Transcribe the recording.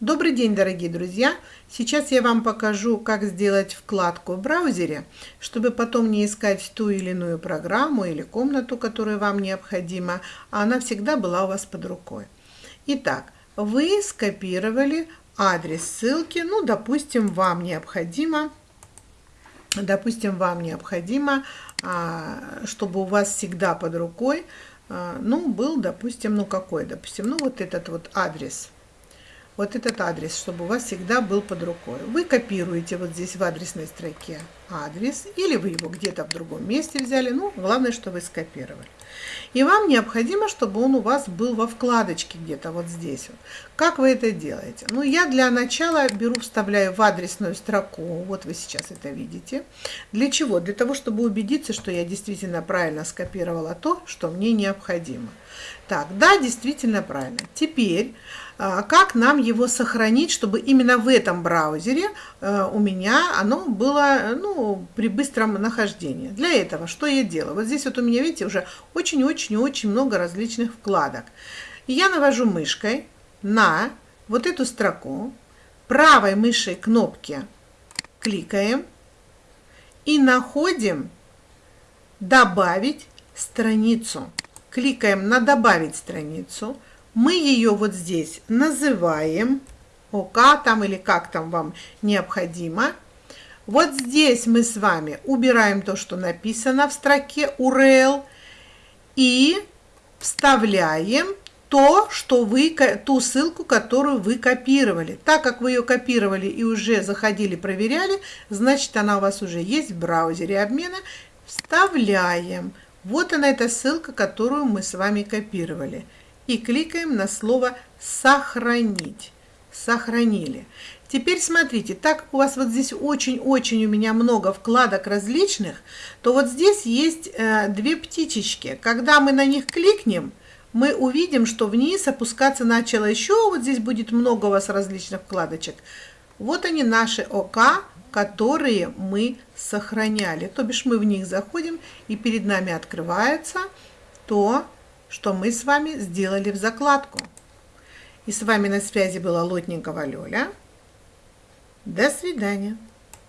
Добрый день, дорогие друзья! Сейчас я вам покажу, как сделать вкладку в браузере, чтобы потом не искать ту или иную программу или комнату, которая вам необходима, а она всегда была у вас под рукой. Итак, вы скопировали адрес ссылки, ну, допустим, вам необходимо, допустим, вам необходимо, а, чтобы у вас всегда под рукой, а, ну, был, допустим, ну, какой, допустим, ну, вот этот вот адрес – вот этот адрес, чтобы у вас всегда был под рукой. Вы копируете вот здесь в адресной строке адрес, или вы его где-то в другом месте взяли, ну, главное, что вы скопировали. И вам необходимо, чтобы он у вас был во вкладочке где-то вот здесь. Как вы это делаете? Ну, я для начала беру, вставляю в адресную строку, вот вы сейчас это видите. Для чего? Для того, чтобы убедиться, что я действительно правильно скопировала то, что мне необходимо. Так, да, действительно правильно. Теперь как нам его сохранить, чтобы именно в этом браузере э, у меня оно было ну, при быстром нахождении. Для этого что я делаю? Вот здесь вот у меня, видите, уже очень-очень-очень много различных вкладок. Я навожу мышкой на вот эту строку, правой мышей кнопки кликаем и находим «Добавить страницу». Кликаем на «Добавить страницу», мы ее вот здесь называем ОК там или как там вам необходимо. Вот здесь мы с вами убираем то, что написано в строке URL и вставляем то, что вы, ту ссылку, которую вы копировали. Так как вы ее копировали и уже заходили, проверяли, значит она у вас уже есть в браузере обмена. Вставляем. Вот она эта ссылка, которую мы с вами копировали и кликаем на слово «Сохранить». Сохранили. Теперь смотрите, так у вас вот здесь очень-очень у меня много вкладок различных, то вот здесь есть э, две птичечки. Когда мы на них кликнем, мы увидим, что вниз опускаться начало еще, вот здесь будет много у вас различных вкладочек. Вот они наши ОК, которые мы сохраняли. То бишь мы в них заходим, и перед нами открывается то, что мы с вами сделали в закладку. И с вами на связи была Лотникова Лёля. До свидания.